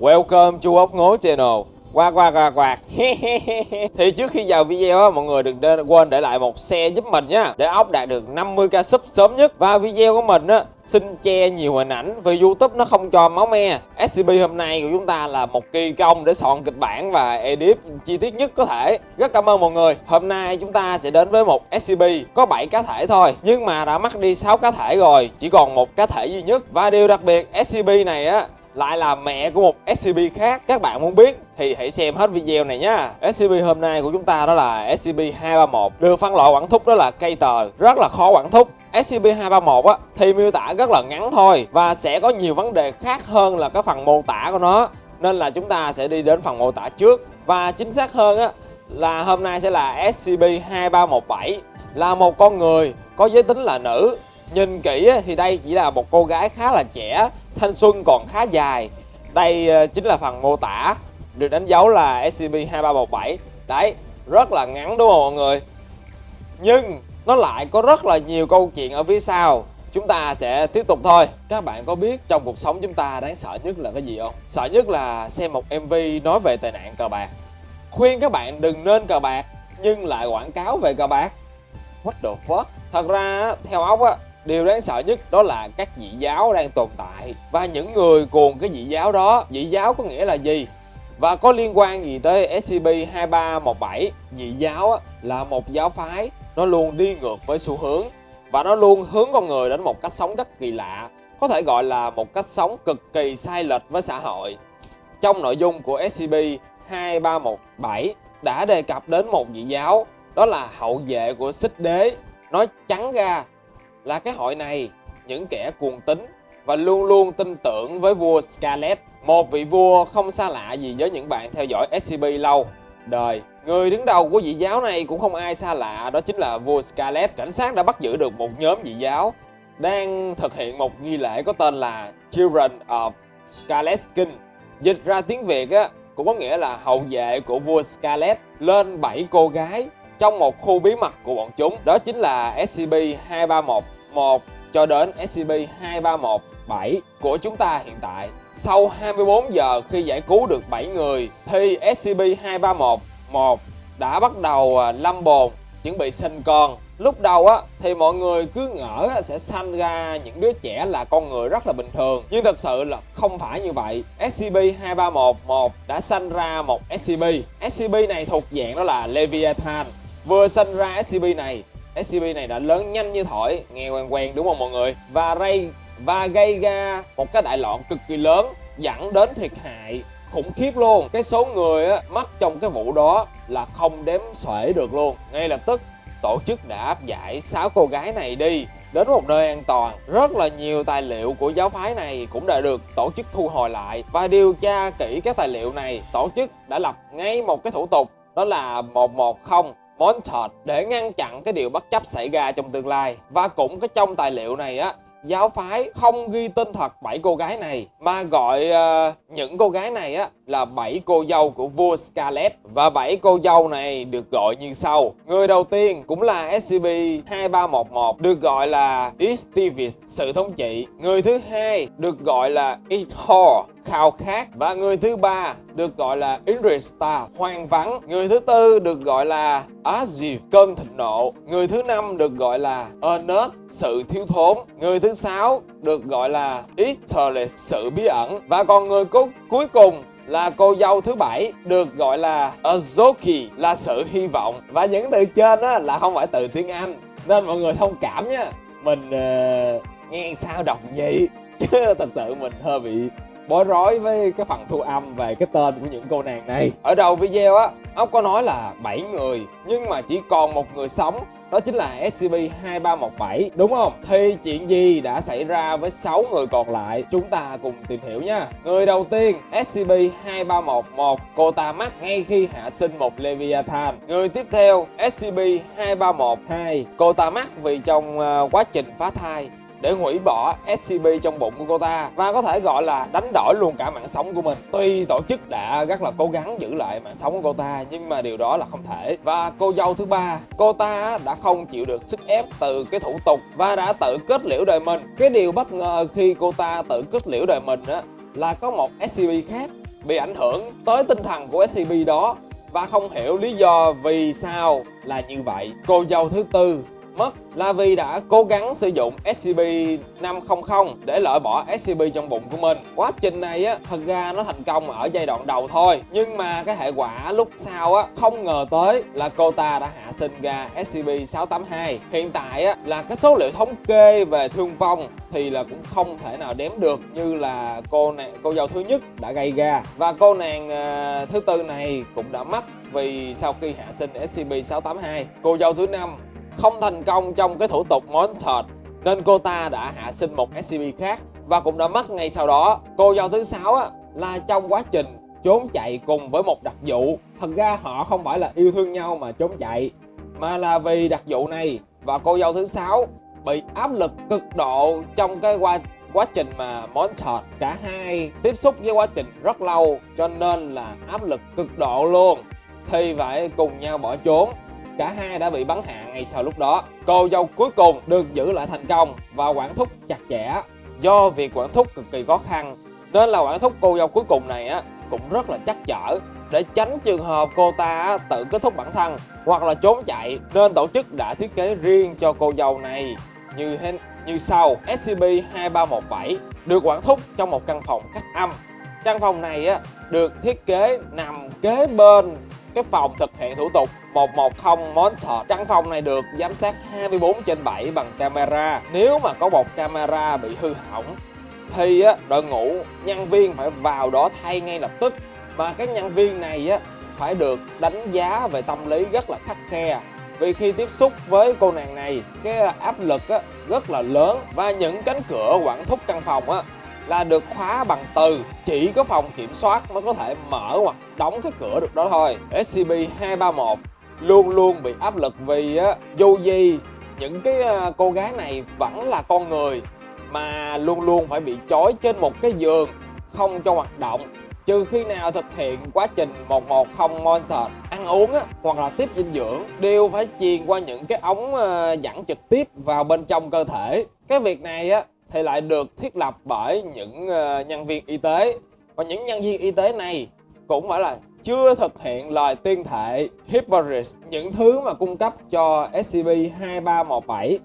Welcome to ốc ngố channel. Qua qua quạt quạt thì trước khi vào video á, mọi người đừng quên để lại một xe giúp mình nha để ốc đạt được 50k sub sớm nhất. Và video của mình á, xin che nhiều hình ảnh vì youtube nó không cho máu me. Scp hôm nay của chúng ta là một kỳ công để soạn kịch bản và edit chi tiết nhất có thể. Rất cảm ơn mọi người. Hôm nay chúng ta sẽ đến với một scp có 7 cá thể thôi, nhưng mà đã mất đi 6 cá thể rồi, chỉ còn một cá thể duy nhất. Và điều đặc biệt scp này á lại là mẹ của một SCP khác các bạn muốn biết thì hãy xem hết video này nhá. SCP hôm nay của chúng ta đó là SCP-231 được phân loại quản thúc đó là cây tờ rất là khó quản thúc. SCP-231 á thì miêu tả rất là ngắn thôi và sẽ có nhiều vấn đề khác hơn là cái phần mô tả của nó. Nên là chúng ta sẽ đi đến phần mô tả trước. Và chính xác hơn á là hôm nay sẽ là SCP-2317 là một con người có giới tính là nữ. Nhìn kỹ thì đây chỉ là một cô gái khá là trẻ, thanh xuân còn khá dài. Đây ờ, chính là phần mô tả, được đánh dấu là SCP-2317. Đấy, rất là ngắn đúng không mọi người? Nhưng nó lại có rất là nhiều câu chuyện ở phía sau. Chúng ta sẽ tiếp tục thôi. Các bạn có biết trong cuộc sống chúng ta đáng sợ nhất là cái gì không? Sợ nhất là xem một MV nói về tệ nạn cờ bạc. Khuyên các bạn đừng nên cờ bạc nhưng lại quảng cáo về cờ bạc. What the fuck? Thật ra theo ốc á, điều đáng sợ nhất đó là các dị giáo đang tồn tại và những người cùng cái dị giáo đó. Dị giáo có nghĩa là gì? Và có liên quan gì tới SCP-2317? Dị giáo là một giáo phái, nó luôn đi ngược với xu hướng và nó luôn hướng con người đến một cách sống rất kỳ lạ, có thể gọi là một cách sống cực kỳ sai lệch với xã hội trong nội dung của SCP-2317 đã đề cập đến một dị giáo, đó là hậu vệ của xích đế nói trắng ra là cái hội này, những kẻ cuồng tín và luôn luôn tin tưởng với vua Scarlet, một vị vua không xa lạ gì với những bạn theo dõi SCP lâu. Đời, người đứng đầu của dị giáo này cũng không ai xa lạ, đó chính là vua Scarlet, cảnh sát đã bắt giữ được một nhóm dị giáo, đang thực hiện một nghi lễ có tên là Children of Scarlet King dịch ra tiếng Việt á, cũng có nghĩa là hậu vệ của vua Scarlet, lên 7 cô gái trong một khu bí mật của bọn chúng, đó chính là SCP-2311 cho đến SCP-2317 của chúng ta hiện tại. Sau 24 giờ khi giải cứu được 7 người, thì SCP-2311 đã bắt đầu à, lâm bồn, chuẩn bị sinh con. Lúc đầu á, thì mọi người cứ ngỡ sẽ sanh ra những đứa trẻ là con người rất là bình thường. Nhưng thật sự là không phải như vậy. SCP-2311 đã sanh ra một SCP SCP này thuộc dạng đó là Leviathan vừa sinh ra SCP này SCP này đã lớn nhanh như thổi nghe quen quen đúng không mọi người? Và gây và gây ra một cái đại loạn cực kỳ lớn dẫn đến thiệt hại khủng khiếp luôn. Cái số người á, mất trong cái vụ đó là không đếm xuể được luôn. Ngay lập tức tổ chức đã áp giải 6 cô gái này đi đến một nơi an toàn. Rất là nhiều tài liệu của giáo phái này cũng đã được tổ chức thu hồi lại. Và điều tra kỹ các tài liệu này tổ chức đã lập ngay một cái thủ tục đó là 110 Montage để ngăn chặn cái điều bất chấp xảy ra trong tương lai. Và cũng cái trong tài liệu này á giáo phái không ghi tên thật bảy cô gái này mà gọi uh, những cô gái này á là bảy cô dâu của vua Scarlet và bảy cô dâu này được gọi như sau. Người đầu tiên cũng là SCP-2311 được gọi là Istivis, sự thống trị. Người thứ hai được gọi là Ithor khao khát. Và người thứ ba được gọi là Indristar hoang vắng. Người thứ tư được gọi là Aziv cơn thịnh nộ. Người thứ năm được gọi là Ernest sự thiếu thốn. Người thứ sáu được gọi là Easterless sự bí ẩn. Và còn người cuối cùng là cô dâu thứ bảy được gọi là Azoki là sự hy vọng. Và những từ trên á là không phải từ tiếng Anh nên mọi người thông cảm nhé mình uh, nghe sao đọc vậy chứ thật sự mình hơi bị bối rối với cái phần thu âm về cái tên của những cô nàng này. Ở đầu video á ốc có nói là 7 người nhưng mà chỉ còn một người sống đó chính là SCP-2317 đúng không? Thì chuyện gì đã xảy ra với 6 người còn lại? Chúng ta cùng tìm hiểu nha. Người đầu tiên SCP-2311 cô ta mắc ngay khi hạ sinh một Leviathan. Người tiếp theo SCP-2312 cô ta mắc vì trong ờ, quá trình phá thai để hủy bỏ SCP trong bụng của cô ta và có thể gọi là đánh đổi luôn cả mạng sống của mình. Tuy tổ chức đã rất là cố gắng giữ lại mạng sống của cô ta nhưng mà điều đó là không thể. Và cô dâu thứ ba, cô ta đã không chịu được sức ép từ cái thủ tục và đã tự kết liễu đời mình. Cái điều bất ngờ khi cô ta tự kết liễu đời mình á là có một SCP khác bị ảnh hưởng tới tinh thần của SCP đó và không hiểu lý do vì sao là như vậy. Cô dâu thứ tư mất là vì đã cố gắng sử dụng SCP-500 để loại bỏ SCP trong bụng của mình. Quá trình này á, thật ra nó thành công ở giai đoạn đầu thôi. Nhưng mà cái hệ quả lúc sau á, không ngờ tới là cô ta đã hạ sinh ra SCP-682. Hiện tại á, là cái số liệu thống kê về thương vong thì là cũng không thể nào đếm được như là cô nàng cô dâu thứ nhất đã gây ra và cô nàng uh, thứ tư này cũng đã mất vì sau khi hạ sinh SCP-682 cô dâu thứ năm không thành công trong cái thủ tục Montage nên cô ta đã hạ sinh một SCP khác và cũng đã mất ngay sau đó. Cô dâu thứ sáu á, là trong quá trình trốn chạy cùng với một đặc vụ. Thật ra họ không phải là yêu thương nhau mà trốn chạy mà là vì đặc vụ này và cô dâu thứ sáu bị áp lực cực độ trong cái quá quá trình mà Montage cả hai tiếp xúc với quá trình rất lâu cho nên là áp lực cực độ luôn thì phải cùng nhau bỏ trốn Cả hai đã bị bắn hạ ngay sau lúc đó. Cô dâu cuối cùng được giữ lại thành công và quản thúc chặt chẽ. Do việc quản thúc cực kỳ khó khăn, nên là quản thúc cô dâu cuối cùng này á, cũng rất là chắc chở để tránh trường hợp cô ta tự kết thúc bản thân hoặc là trốn chạy, nên tổ chức đã thiết kế riêng cho cô dâu này như như sau SCP-2317 được quản thúc trong một căn phòng cách âm căn phòng này á, được thiết kế nằm kế bên cái phòng thực hiện thủ tục 110 Montage. Căn phòng này được giám sát 24 trên 7 bằng camera. Nếu mà có một camera bị hư hỏng thì đội ngũ nhân viên phải vào đó thay ngay lập tức. Mà cái nhân viên này á, phải được đánh giá về tâm lý rất là khắc khe vì khi tiếp xúc với cô nàng này cái áp lực á, rất là lớn và những cánh cửa quản thúc căn phòng á, là được khóa bằng từ. Chỉ có phòng kiểm soát mới có thể mở hoặc đóng cái cửa được đó thôi. SCP-231 luôn luôn bị áp lực vì á, dù gì những cái ờ, cô gái này vẫn là con người mà luôn luôn phải bị trói trên một cái giường không cho hoạt động. Trừ khi nào thực hiện quá trình 110 Monster ăn uống á, hoặc là tiếp dinh dưỡng đều phải truyền qua những cái ống ờ, dẫn trực tiếp vào bên trong cơ thể. Cái việc này á thì lại được thiết lập bởi những uh, nhân viên y tế. Và những nhân viên y tế này cũng phải là chưa thực hiện lời tuyên thệ Hippocrates những thứ mà cung cấp cho SCP-2317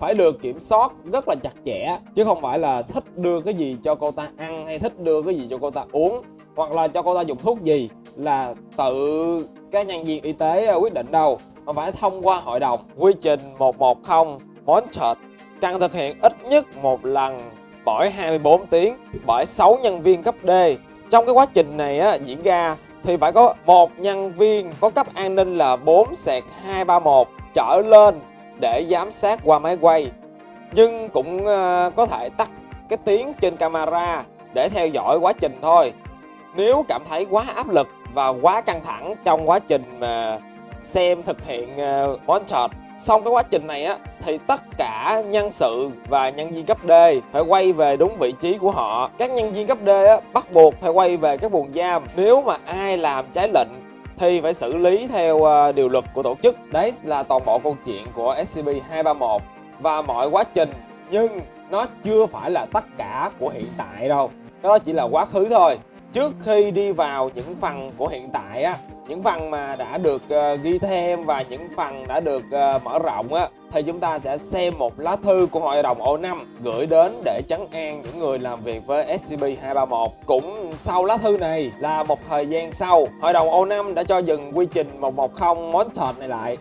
phải được kiểm soát rất là chặt chẽ chứ không phải là thích đưa cái gì cho cô ta ăn hay thích đưa cái gì cho cô ta uống hoặc là cho cô ta dùng thuốc gì là tự các nhân viên y tế quyết định đâu. Mà phải thông qua hội đồng quy trình 110 Monchard cần thực hiện ít nhất một lần mỗi 24 tiếng bởi 6 nhân viên cấp D. Trong cái quá trình này á, diễn ra thì phải có một nhân viên có cấp an ninh là 4 sẹt 231 trở lên để giám sát qua máy quay. Nhưng cũng uh, có thể tắt cái tiếng trên camera để theo dõi quá trình thôi. Nếu cảm thấy quá áp lực và quá căng thẳng trong quá trình mà xem thực hiện ờ, uh, montage Xong cái quá trình này á thì tất cả nhân sự và nhân viên cấp D phải quay về đúng vị trí của họ. Các nhân viên cấp D á, bắt buộc phải quay về các buồng giam. Nếu mà ai làm trái lệnh thì phải xử lý theo ờ, điều luật của tổ chức. Đấy là toàn bộ câu chuyện của SCP-231 và mọi quá trình nhưng nó chưa phải là tất cả của hiện tại đâu. Đó chỉ là quá khứ thôi. Trước khi đi vào những phần của hiện tại á những phần mà đã được uh, ghi thêm và những phần đã được uh, mở rộng á thì chúng ta sẽ xem một lá thư của hội đồng O5 gửi đến để trấn an những người làm việc với SCP-231. Cũng sau lá thư này là một thời gian sau, hội đồng O5 đã cho dừng quy trình 110 Montage này lại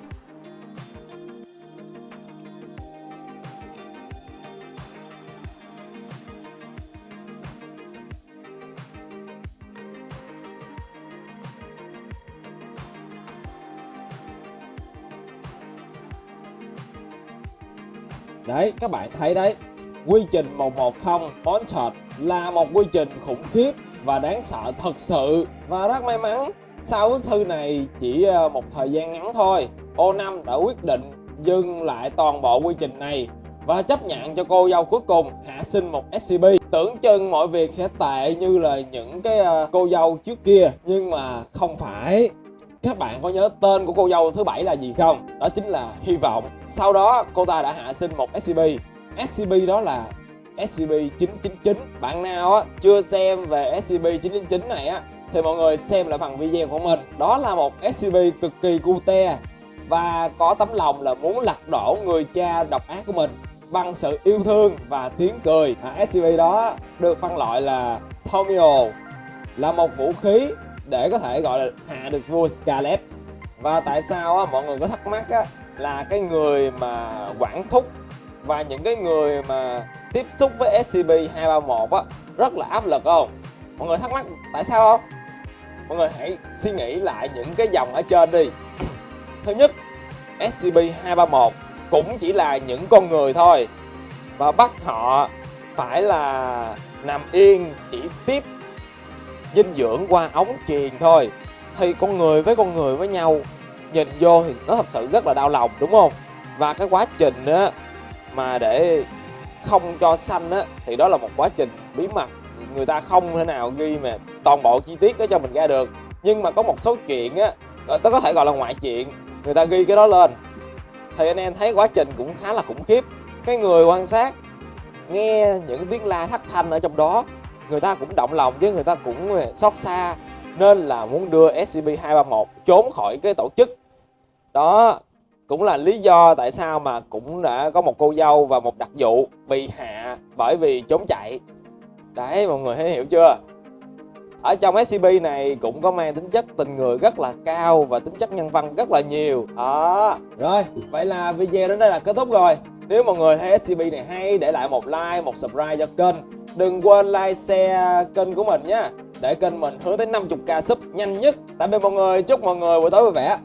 Đấy, các bạn thấy đấy, quy trình 110 Montage là một quy trình khủng khiếp và đáng sợ thật sự. Và rất may mắn, sau bức thư này chỉ ờ, một thời gian ngắn thôi, O5 đã quyết định dừng lại toàn bộ quy trình này và chấp nhận cho cô dâu cuối cùng hạ sinh một SCP. Tưởng chừng mọi việc sẽ tệ như là những cái ờ, cô dâu trước kia nhưng mà không phải các bạn có nhớ tên của cô dâu thứ bảy là gì không? Đó chính là Hy vọng. Sau đó cô ta đã hạ sinh một SCP. SCP đó là SCP-999 Bạn nào á, chưa xem về SCP-999 này á thì mọi người xem lại phần video của mình Đó là một SCP cực kỳ cute và có tấm lòng là muốn lật đổ người cha độc ác của mình bằng sự yêu thương và tiếng cười à, SCP đó được phân loại là Tomio là một vũ khí để có thể gọi là hạ được vua Scarlet và tại sao á, mọi người có thắc mắc á, là cái người mà quản thúc và những cái người mà tiếp xúc với SCP-231 á rất là áp lực không? Mọi người thắc mắc tại sao không? Mọi người hãy suy nghĩ lại những cái dòng ở trên đi Thứ nhất, SCP-231 cũng chỉ là những con người thôi Và bắt họ phải là nằm yên chỉ tiếp dinh dưỡng qua ống truyền thôi. Thì con người với con người với nhau, nhìn vô thì nó thật sự rất là đau lòng, đúng không? Và cái quá trình á, mà để không cho xanh á, thì đó là một quá trình bí mật. Người ta không thể nào ghi mà toàn bộ chi tiết đó cho mình ra được. Nhưng mà có một số chuyện á tôi có thể gọi là ngoại chuyện, người ta ghi cái đó lên. Thì anh em thấy quá trình cũng khá là khủng khiếp. Cái người quan sát nghe những tiếng la thất thanh ở trong đó người ta cũng động lòng chứ, người ta cũng ờ, xót xa. Nên là muốn đưa SCP-231 trốn khỏi cái tổ chức. Đó, cũng là lý do tại sao mà cũng đã có một cô dâu và một đặc vụ bị hạ bởi vì trốn chạy. Đấy, mọi người thấy hiểu chưa? Ở trong SCP này cũng có mang tính chất tình người rất là cao và tính chất nhân văn rất là nhiều. Đó. Rồi, vậy là video đến đây là kết thúc rồi. Nếu mọi người thấy SCP này hay, để lại một like, một subscribe cho kênh đừng quên like, share kênh của mình nhé để kênh mình hướng tới 50k sub nhanh nhất. Tạm biệt mọi người, chúc mọi người buổi tối vui vẻ.